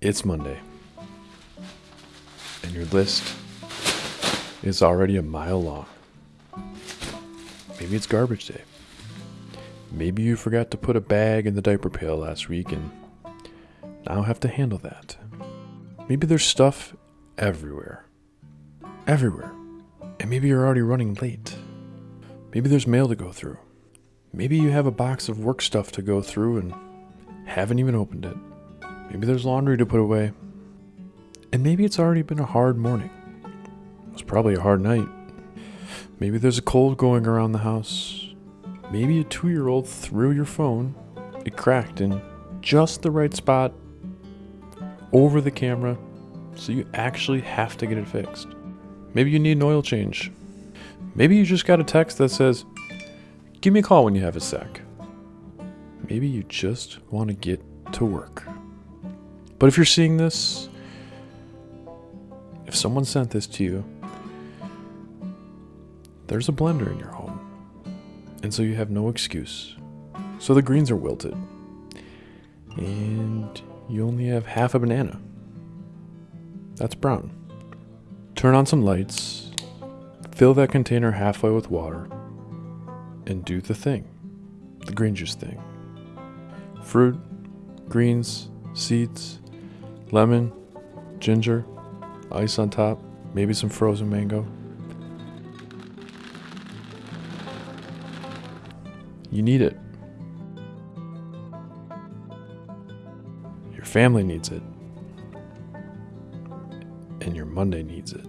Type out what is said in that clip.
It's Monday. And your list is already a mile long. Maybe it's garbage day. Maybe you forgot to put a bag in the diaper pail last week and now have to handle that. Maybe there's stuff everywhere. Everywhere. And maybe you're already running late. Maybe there's mail to go through. Maybe you have a box of work stuff to go through and haven't even opened it. Maybe there's laundry to put away. And maybe it's already been a hard morning. It was probably a hard night. Maybe there's a cold going around the house. Maybe a two year old threw your phone. It cracked in just the right spot over the camera, so you actually have to get it fixed. Maybe you need an oil change. Maybe you just got a text that says, Give me a call when you have a sec. Maybe you just want to get to work. But if you're seeing this, if someone sent this to you, there's a blender in your home. And so you have no excuse. So the greens are wilted. And you only have half a banana. That's brown. Turn on some lights, fill that container halfway with water, and do the thing the green juice thing. Fruit, greens, seeds, lemon, ginger, ice on top, maybe some frozen mango. You need it. Your family needs it. And your Monday needs it.